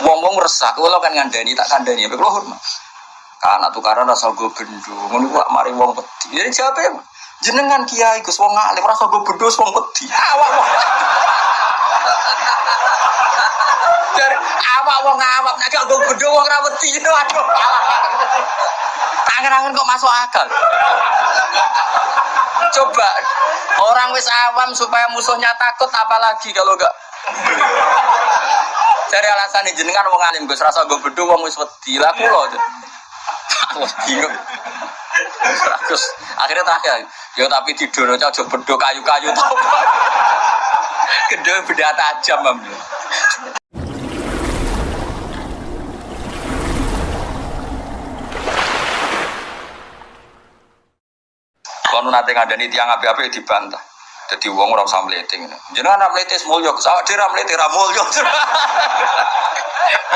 Wong-wong resah, kalau kan ngandani tak kandani, tapi kalau hormat. Karena tukaran rasa gue bendo, ngono kok mari wong peti. Jadi siapa ya? Jenengan kiai Gus wong alim rasa gue bendo wong peti. Awak wong. Dari awak wong awak nek gue bendo wong ra itu aduh. Tangan-tangan kok masuk akal. Coba orang wis awam supaya musuhnya takut apalagi kalau enggak Cari alasan jenengan wong alim Gus rasa gue bedo wong wis wedi lah. Aku bingung. Terus akhirnya terakhir, ya tapi tidur aja aja bedo kayu-kayu. Gede beda tajam am. Kalau nanti ngadani tiang api-api dibantah. Jadi uang orang usah meliting. Jangan anak meliting mulya, awak dhewe ra meliting ra mulya.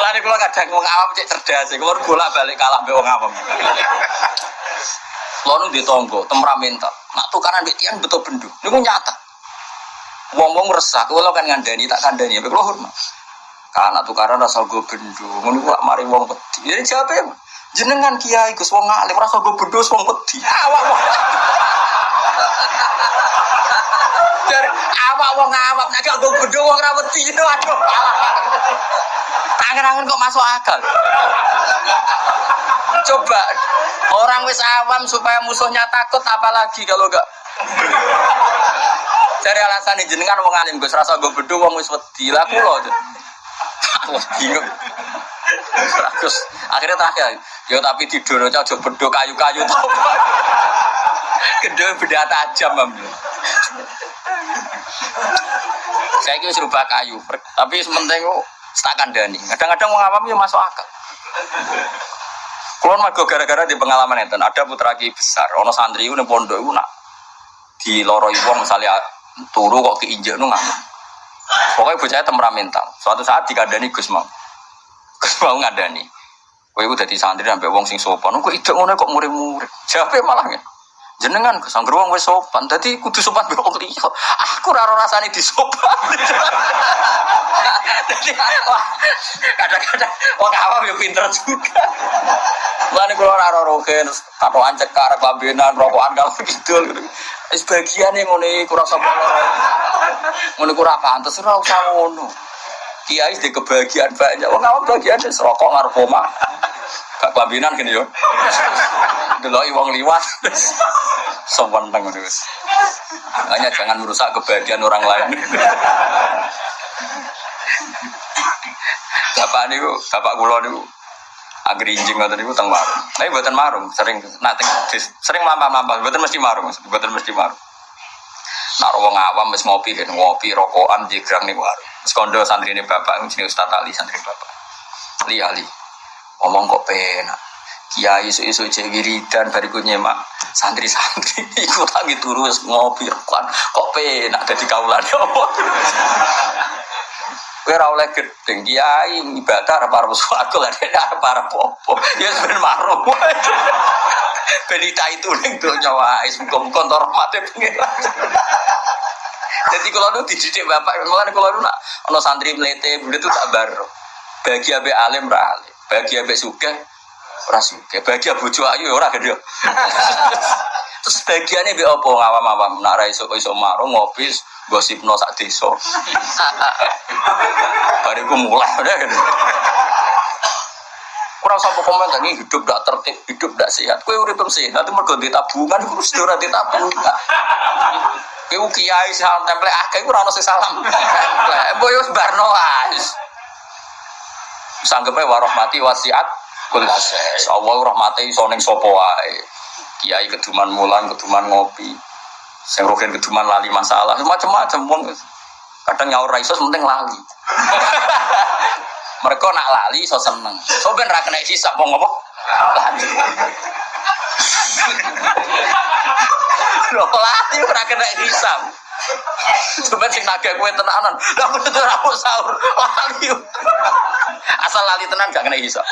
Mulane kula kadang wong awam cek cerdas, kula bolak-balik kalah mbek wong awam. Nu di tonggo, temperamental. Nak tukaran mbek tiang betul bendu. Niku nyata. Wong-wong resah, kula kan ngandani tak kandani, mbek kula hormat. Karena tukaran rasa gue bendu, ngono kok mari wong peti. Jadi siapa ya? Jenengan kiai Gus wong alim rasa gue bendu wong peti. Awak Dari awak wong awak nek gue bendu wong ra wedi aduh. Tangan-tangan kok masuk akal. Coba orang wis awam supaya musuhnya takut apalagi kalau enggak Cari alasan jenengan wong alim Gus rasa gue bendu wong wis wedi lah kula. Aku bingung. Terus akhirnya terakhir, ya tapi tidur aja aja bedo kayu-kayu tuh. Gede beda tajam am. Saya kira serba kayu, tapi sementing tak kandani. Kadang-kadang mau ngawam ya masuk akal. Kulon mergo gara-gara di pengalaman itu, ada putra ki besar, ono santri itu pondok itu di loro wong misalnya turu kok keinjek nu ngamuk. Pokoknya bocahnya temperamental. Suatu saat dikandani Gus mau. Gus mau ngandani. Kowe iku dadi santri sampai wong sing sopan. Kok ide ngono kok murid-murid. Jawabe malah ya. Jenengan Gus anggere wong wis sopan. Dadi kudu sopan mbek wong. Aku ora rasane disopan. Wah, kadang-kadang wong awam yo pinter juga. Mulane kula ora rogen, katokan cekar, kelambenan, rokokan kalau gitu. Wis bagian yang ngono iku rasa ngono iku ora pantes ora usah ngono. Kiai di kebahagiaan banyak. Wong awam bagian wis rokok ngarep omah. Gak kelambenan gini yo. Deloki wong liwat. Seweneng ngono wis. Hanya jangan merusak kebahagiaan orang lain. Bapak niku, bapak kula niku agrinjing ngoten niku teng marung. Tapi mboten marung, sering nak teng sering mampah-mampah, mboten mesti marung, mboten mesti marung. Nak wong awam wis ngopi ben ngopi rokokan jigrang ning warung. Wis kondo santrine bapak jenenge Ustaz Ali santri bapak. Li Ali. Ngomong kok penak. Kiai isu-isu cek wiridan bariku nyemak santri-santri ikut lagi turu wis ngopi rokokan. Kok penak dadi kaulane apa? Kowe ora oleh gedeng kiai ibadah arep arep swarga lan arep arep apa. Ya ben marung. Benita itu ning donya wae muga-muga entar rahmate. Jadi kalau nu dididik bapak, malah kalau nu nak ono santri melete, itu tak baru. Bagi abe alim ra bagi abe ora suka, bagi bojo ayu ora gede. Terus bagiannya be opo ngawam-awam, nak ra iso iso marung ngopi gosipno sak desa. Bariku mulai udah kan. Kurang sampai komentar ini hidup tidak tertib, hidup tidak sehat. Kue urip sehat, itu mergo di tabungan, harus ora di tabungan. Kue kiai salam template akeh, itu rano salam. Boyo barno wis. Sanggepnya warahmati wasiat kulases. Allah rahmati iso ning sapa wae. Kiai keduman mulan, keduman ngopi. Sing rogen keduman lali masalah, macam-macam wong. Kadang nyaur ra iso penting lali. Mereka nak lali so seneng. So ben ra kena hisap mau ngomong. Lali. Loh lali ora kena hisap. Coba sing naga kue tenanan. Lah ora mau sahur. Asal lali tenan gak kena hisap.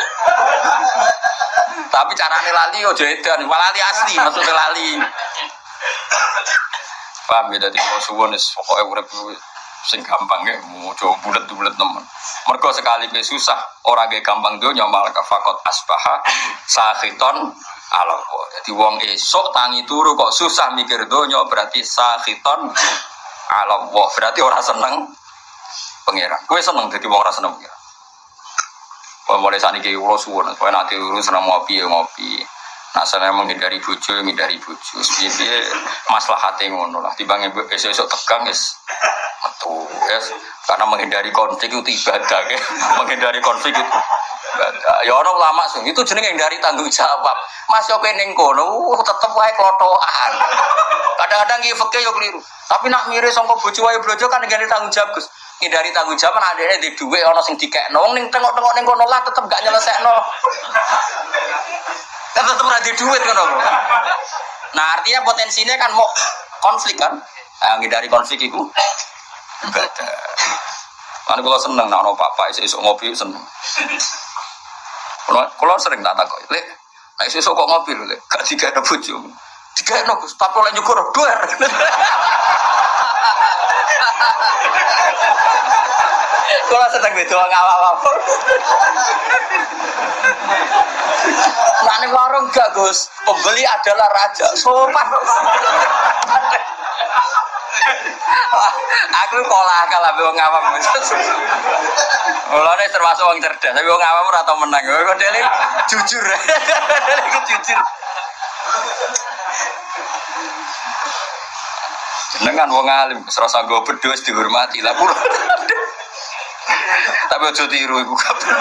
Tapi carane lali yo edan, lali asli maksudnya lali. Paham ya dadi mau suwon wis pokoke urip sing gampang ya mau coba bulat-bulat temen mereka sekali ke susah orang kayak gampang dunia malah kafakot asbaha sahiton ala Allah. Jadi wong esok tangi turu kok susah mikir dunia berarti sahiton ala Allah. Berarti orang seneng pangeran. Kue seneng jadi wong orang seneng pangeran. Mulai saat ini kalau suwon, kalau nanti urus seneng ngopi ya ngopi. Nah, saya menghindari bucu, menghindari bucu. Sebenarnya masalah hati ngono lah. Tiba esok-esok tegang, es metu, es. Karena menghindari konflik itu ibadah, ya. menghindari konflik itu ibadah. Ya orang lama sih, itu jenenge dari tanggung jawab. Mas yo peneng kono, tetep wae klotokan. Kadang-kadang iki fakir yo keliru. Tapi nak mirip sangka bojo wae brojo kan ngene tanggung jawab, Gus. Ngindari tanggung jawab kan adene di dhuwit ana sing dikekno. Wong ning tengok-tengok ning kono lah tetep gak nyelesekno. Kan tetep ora di duit ngono. Nah, artinya potensinya kan mau konflik kan. Nah, ngindari konflik itu ibadah. Kan kalau seneng nak ono papa isu ngopi seneng. Kalau sering tak takut, lek, nah isu kok ngopi lek, gak tiga ada bojo, tiga ada gus, tapi oleh nyukur dua. Kalau sedang beda apa-apa. Nah ini warung gak Gus, pembeli adalah raja, sopan. aku pola akal tapi wong awam. Mulane termasuk wong cerdas, tapi wong awam ora tau menang. Kok dene jujur. Dene jujur. Jenengan wong alim, serasa gue berdua dihormati lah pura. Tapi aja tiru iku gak bener.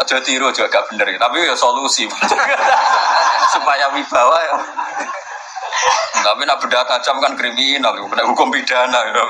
Aja tiru juga gak bener, tapi ya solusi. Supaya wibawa ya. Tapi nak beda tajam kan kriminal, kena hukum pidana. Ya.